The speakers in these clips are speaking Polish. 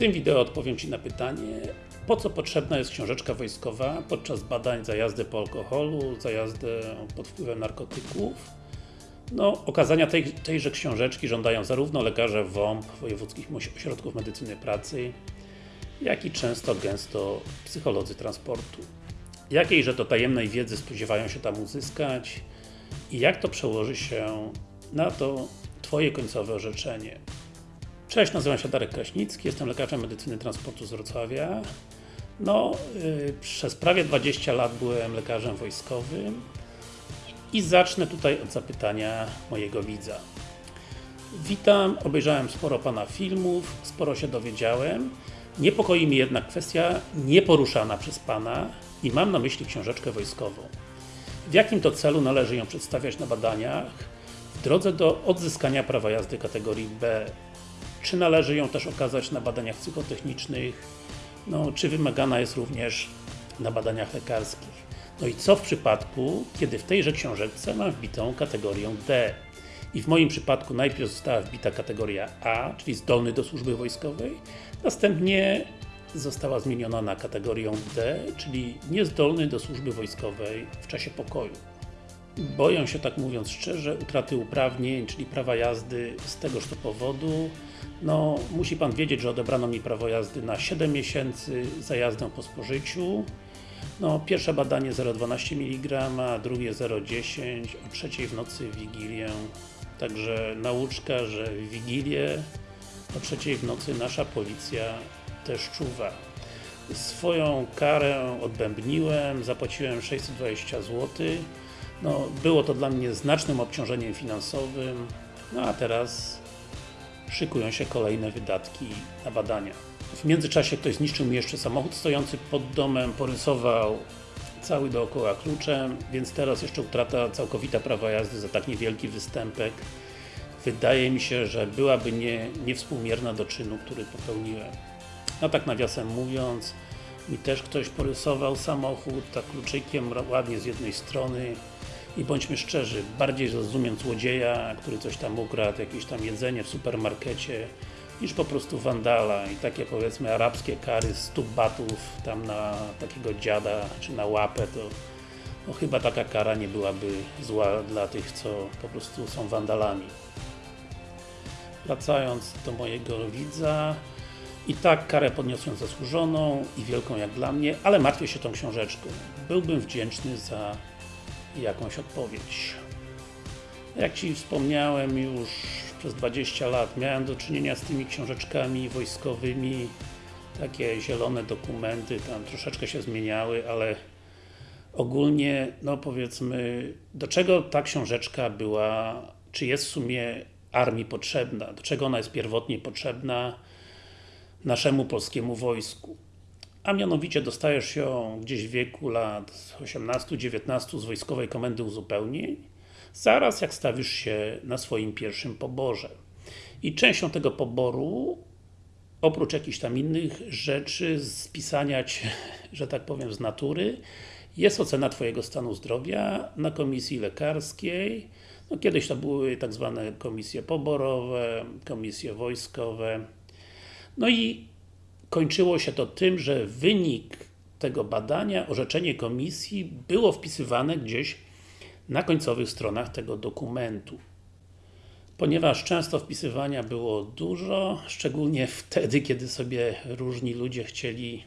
tym wideo odpowiem Ci na pytanie, po co potrzebna jest książeczka wojskowa podczas badań za jazdę po alkoholu, za jazdę pod wpływem narkotyków. No, okazania tej, tejże książeczki żądają zarówno lekarze WOMP, Wojewódzkich Ośrodków Medycyny Pracy, jak i często, gęsto psycholodzy transportu. Jakiejże to tajemnej wiedzy spodziewają się tam uzyskać i jak to przełoży się na to Twoje końcowe orzeczenie. Cześć, nazywam się Darek Kraśnicki, jestem lekarzem medycyny transportu z Wrocławia. No, yy, przez prawie 20 lat byłem lekarzem wojskowym i zacznę tutaj od zapytania mojego widza. Witam, obejrzałem sporo Pana filmów, sporo się dowiedziałem. Niepokoi mnie jednak kwestia nieporuszana przez Pana i mam na myśli książeczkę wojskową. W jakim to celu należy ją przedstawiać na badaniach w drodze do odzyskania prawa jazdy kategorii B? Czy należy ją też okazać na badaniach psychotechnicznych? No, czy wymagana jest również na badaniach lekarskich? No i co w przypadku, kiedy w tejże książeczce mam wbitą kategorię D? I w moim przypadku najpierw została wbita kategoria A, czyli zdolny do służby wojskowej, następnie została zmieniona na kategorię D, czyli niezdolny do służby wojskowej w czasie pokoju. Boję się, tak mówiąc szczerze, utraty uprawnień, czyli prawa jazdy z tegoż to powodu. No, musi Pan wiedzieć, że odebrano mi prawo jazdy na 7 miesięcy za jazdę po spożyciu. No, pierwsze badanie 0,12 mg, drugie 0,10, o trzeciej w nocy w Wigilię. Także nauczka, że w Wigilię o trzeciej w nocy nasza policja też czuwa. Swoją karę odbębniłem, zapłaciłem 620 zł. No, było to dla mnie znacznym obciążeniem finansowym, no a teraz szykują się kolejne wydatki na badania. W międzyczasie ktoś zniszczył mi jeszcze samochód stojący pod domem, porysował cały dookoła kluczem, więc teraz jeszcze utrata całkowita prawa jazdy za tak niewielki występek wydaje mi się, że byłaby nie, niewspółmierna do czynu, który popełniłem. No tak nawiasem mówiąc, mi też ktoś porysował samochód, tak kluczykiem ładnie z jednej strony i bądźmy szczerzy, bardziej zrozumiem złodzieja, który coś tam ukradł, jakieś tam jedzenie w supermarkecie, niż po prostu wandala i takie powiedzmy arabskie kary 100 batów tam na takiego dziada, czy na łapę, to no chyba taka kara nie byłaby zła dla tych, co po prostu są wandalami. Wracając do mojego widza, i tak karę podniosłem zasłużoną i wielką jak dla mnie, ale martwię się tą książeczką. Byłbym wdzięczny za jakąś odpowiedź. Jak Ci wspomniałem już przez 20 lat miałem do czynienia z tymi książeczkami wojskowymi, takie zielone dokumenty, tam troszeczkę się zmieniały, ale ogólnie, no powiedzmy, do czego ta książeczka była, czy jest w sumie armii potrzebna, do czego ona jest pierwotnie potrzebna naszemu polskiemu wojsku. A mianowicie dostajesz ją gdzieś w wieku lat 18-19 z Wojskowej Komendy Uzupełnień, zaraz jak stawisz się na swoim pierwszym poborze. I częścią tego poboru, oprócz jakichś tam innych rzeczy, spisania Cię, że tak powiem, z natury, jest ocena Twojego stanu zdrowia na komisji lekarskiej. No, kiedyś to były tak zwane komisje poborowe, komisje wojskowe. No i kończyło się to tym, że wynik tego badania, orzeczenie komisji było wpisywane gdzieś na końcowych stronach tego dokumentu. Ponieważ często wpisywania było dużo, szczególnie wtedy, kiedy sobie różni ludzie chcieli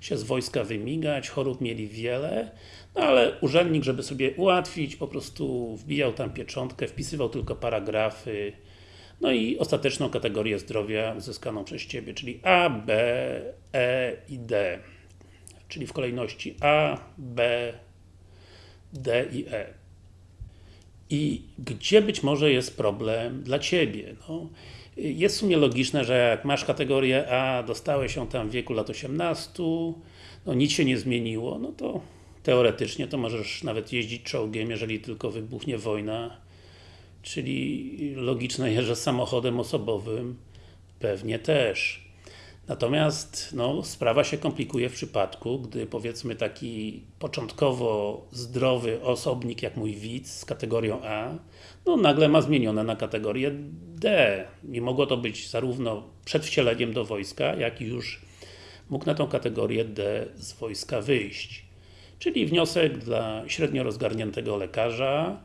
się z wojska wymigać, chorób mieli wiele, no ale urzędnik, żeby sobie ułatwić, po prostu wbijał tam pieczątkę, wpisywał tylko paragrafy, no i ostateczną kategorię zdrowia uzyskaną przez Ciebie, czyli A, B, E i D. Czyli w kolejności A, B, D i E. I gdzie być może jest problem dla Ciebie? No, jest w sumie logiczne, że jak masz kategorię A, dostałeś ją tam w wieku lat 18, no nic się nie zmieniło, no to teoretycznie to możesz nawet jeździć czołgiem, jeżeli tylko wybuchnie wojna Czyli logiczne jest, że samochodem osobowym pewnie też. Natomiast no, sprawa się komplikuje w przypadku, gdy powiedzmy taki początkowo zdrowy osobnik jak mój widz z kategorią A, no nagle ma zmienione na kategorię D. Nie mogło to być zarówno przed wcieleniem do wojska, jak i już mógł na tą kategorię D z wojska wyjść. Czyli wniosek dla średnio rozgarniętego lekarza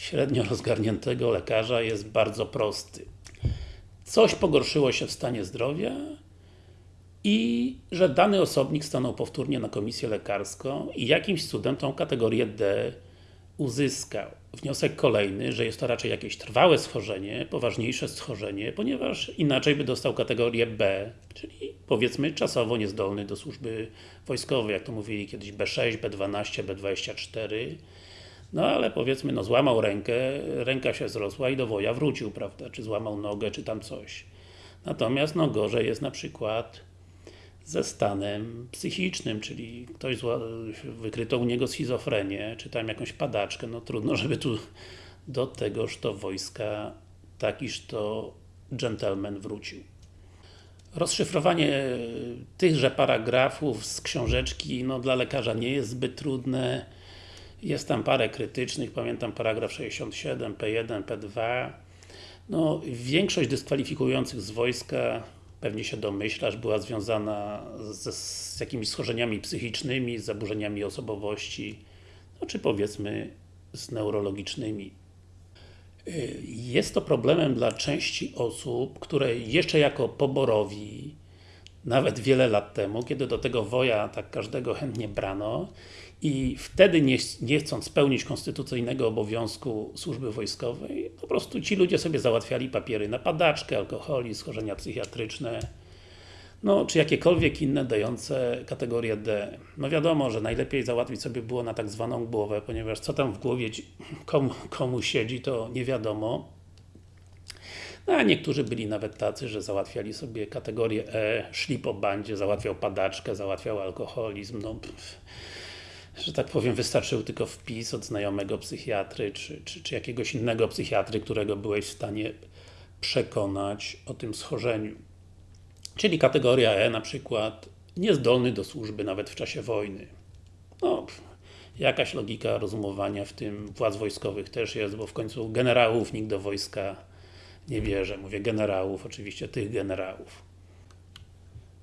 średnio rozgarniętego lekarza jest bardzo prosty. Coś pogorszyło się w stanie zdrowia i że dany osobnik stanął powtórnie na komisję lekarską i jakimś cudem tą kategorię D uzyskał. Wniosek kolejny, że jest to raczej jakieś trwałe schorzenie, poważniejsze schorzenie, ponieważ inaczej by dostał kategorię B, czyli powiedzmy czasowo niezdolny do służby wojskowej, jak to mówili kiedyś B6, B12, B24. No ale powiedzmy, no złamał rękę, ręka się zrosła i do woja wrócił, prawda, czy złamał nogę, czy tam coś. Natomiast no gorzej jest na przykład ze stanem psychicznym, czyli ktoś wykryto u niego schizofrenię, czy tam jakąś padaczkę, no trudno, żeby tu do tegoż to wojska takiż to gentleman wrócił. Rozszyfrowanie tychże paragrafów z książeczki, no dla lekarza nie jest zbyt trudne. Jest tam parę krytycznych, pamiętam paragraf 67, P1, P2. No, większość dyskwalifikujących z wojska pewnie się domyślasz, była związana z, z jakimiś schorzeniami psychicznymi, z zaburzeniami osobowości, no czy powiedzmy z neurologicznymi. Y, jest to problemem dla części osób, które jeszcze jako poborowi, nawet wiele lat temu, kiedy do tego woja tak każdego chętnie brano i wtedy nie, nie chcąc spełnić konstytucyjnego obowiązku służby wojskowej, po prostu ci ludzie sobie załatwiali papiery na padaczkę, alkoholi, schorzenia psychiatryczne, no, czy jakiekolwiek inne dające kategorię D. No wiadomo, że najlepiej załatwić sobie było na tak zwaną głowę, ponieważ co tam w głowie komu, komu siedzi, to nie wiadomo. No, a niektórzy byli nawet tacy, że załatwiali sobie kategorię E, szli po bandzie, załatwiał padaczkę, załatwiał alkoholizm, no pff że tak powiem, wystarczył tylko wpis od znajomego psychiatry, czy, czy, czy jakiegoś innego psychiatry, którego byłeś w stanie przekonać o tym schorzeniu. Czyli kategoria E na przykład niezdolny do służby nawet w czasie wojny. No, jakaś logika rozumowania w tym władz wojskowych też jest, bo w końcu generałów nikt do wojska nie bierze. Mówię generałów, oczywiście tych generałów.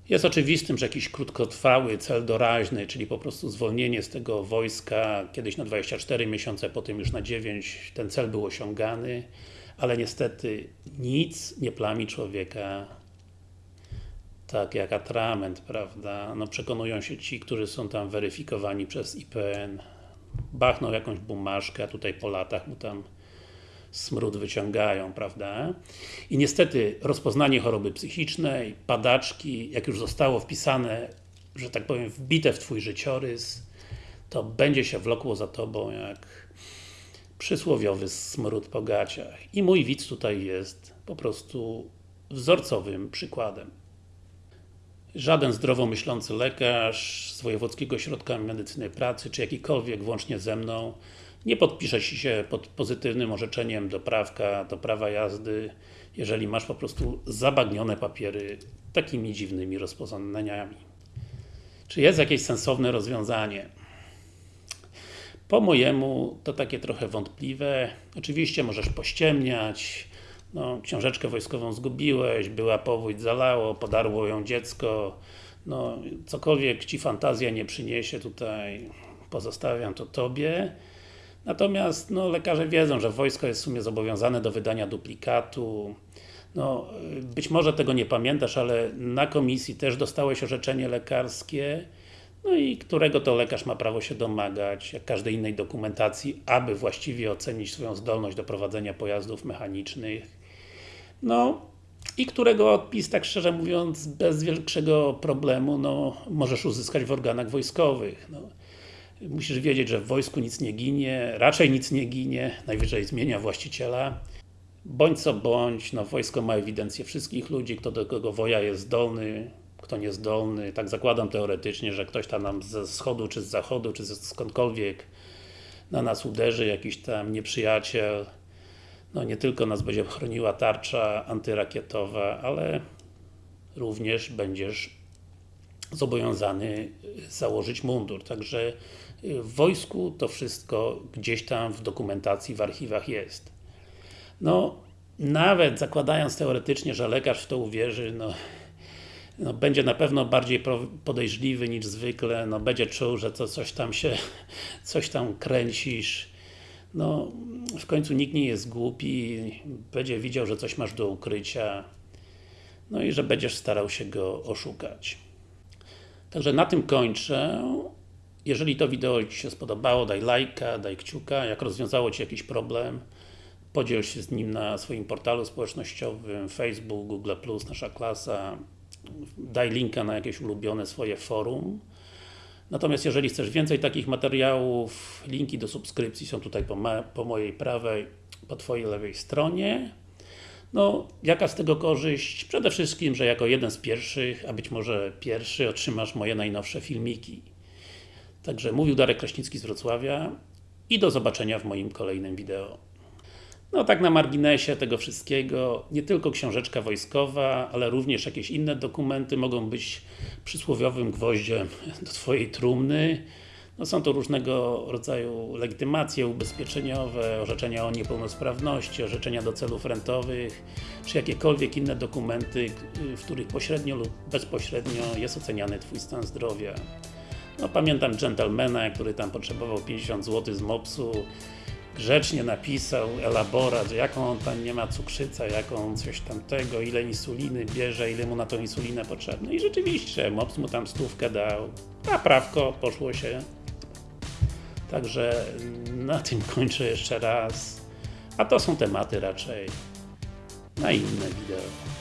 Jest oczywistym, że jakiś krótkotrwały cel doraźny, czyli po prostu zwolnienie z tego wojska, kiedyś na 24 miesiące, potem już na 9, ten cel był osiągany, ale niestety nic nie plami człowieka tak jak atrament, prawda? No przekonują się ci, którzy są tam weryfikowani przez IPN, bachną jakąś bumaszkę, a tutaj po latach mu tam smród wyciągają, prawda? I niestety rozpoznanie choroby psychicznej, padaczki, jak już zostało wpisane, że tak powiem, wbite w Twój życiorys, to będzie się wlokło za Tobą jak przysłowiowy smród po gaciach. I mój widz tutaj jest po prostu wzorcowym przykładem. Żaden zdrowo myślący lekarz z Wojewódzkiego Ośrodka Medycyny Pracy, czy jakikolwiek, włącznie ze mną, nie podpisze się pod pozytywnym orzeczeniem do prawka, do prawa jazdy, jeżeli masz po prostu zabagnione papiery takimi dziwnymi rozpoznaniami. Czy jest jakieś sensowne rozwiązanie? Po mojemu to takie trochę wątpliwe. Oczywiście możesz pościemniać, no, książeczkę wojskową zgubiłeś, była powódź, zalało, podarło ją dziecko, no, cokolwiek Ci fantazja nie przyniesie tutaj, pozostawiam to Tobie. Natomiast no, lekarze wiedzą, że wojsko jest w sumie zobowiązane do wydania duplikatu. No, być może tego nie pamiętasz, ale na komisji też dostałeś orzeczenie lekarskie, no i którego to lekarz ma prawo się domagać, jak każdej innej dokumentacji, aby właściwie ocenić swoją zdolność do prowadzenia pojazdów mechanicznych. No, i którego odpis, tak szczerze mówiąc, bez większego problemu, no, możesz uzyskać w organach wojskowych. No. Musisz wiedzieć, że w wojsku nic nie ginie, raczej nic nie ginie, najwyżej zmienia właściciela. Bądź co bądź, no wojsko ma ewidencję wszystkich ludzi, kto do kogo woja jest zdolny, kto niezdolny. Tak zakładam teoretycznie, że ktoś tam nam ze wschodu, czy z zachodu, czy skądkolwiek na nas uderzy, jakiś tam nieprzyjaciel. No nie tylko nas będzie chroniła tarcza antyrakietowa, ale również będziesz zobowiązany założyć mundur. Także w wojsku to wszystko gdzieś tam w dokumentacji, w archiwach jest. No, nawet zakładając teoretycznie, że lekarz w to uwierzy, no, no, będzie na pewno bardziej podejrzliwy niż zwykle, no, będzie czuł, że to coś tam się, coś tam kręcisz. No, w końcu nikt nie jest głupi, będzie widział, że coś masz do ukrycia, no i że będziesz starał się go oszukać. Także na tym kończę. Jeżeli to wideo Ci się spodobało, daj lajka, daj kciuka. Jak rozwiązało Ci jakiś problem, podziel się z nim na swoim portalu społecznościowym, Facebook, Google+, Nasza Klasa. Daj linka na jakieś ulubione swoje forum. Natomiast jeżeli chcesz więcej takich materiałów, linki do subskrypcji są tutaj po, po mojej prawej, po Twojej lewej stronie. No, jaka z tego korzyść? Przede wszystkim, że jako jeden z pierwszych, a być może pierwszy, otrzymasz moje najnowsze filmiki. Także mówił Darek Kraśnicki z Wrocławia i do zobaczenia w moim kolejnym wideo. No tak na marginesie tego wszystkiego, nie tylko książeczka wojskowa, ale również jakieś inne dokumenty mogą być przysłowiowym gwoździem do Twojej trumny. No są to różnego rodzaju legitymacje ubezpieczeniowe, orzeczenia o niepełnosprawności, orzeczenia do celów rentowych, czy jakiekolwiek inne dokumenty, w których pośrednio lub bezpośrednio jest oceniany Twój stan zdrowia. No pamiętam gentlemana, który tam potrzebował 50 zł z MOPS-u, grzecznie napisał elaborat, jaką on tam nie ma cukrzyca, jaką coś tamtego, ile insuliny bierze, ile mu na tą insulinę potrzebne. I rzeczywiście, MOPS mu tam stówkę dał, a prawko poszło się. Także na tym kończę jeszcze raz. A to są tematy raczej na inne wideo.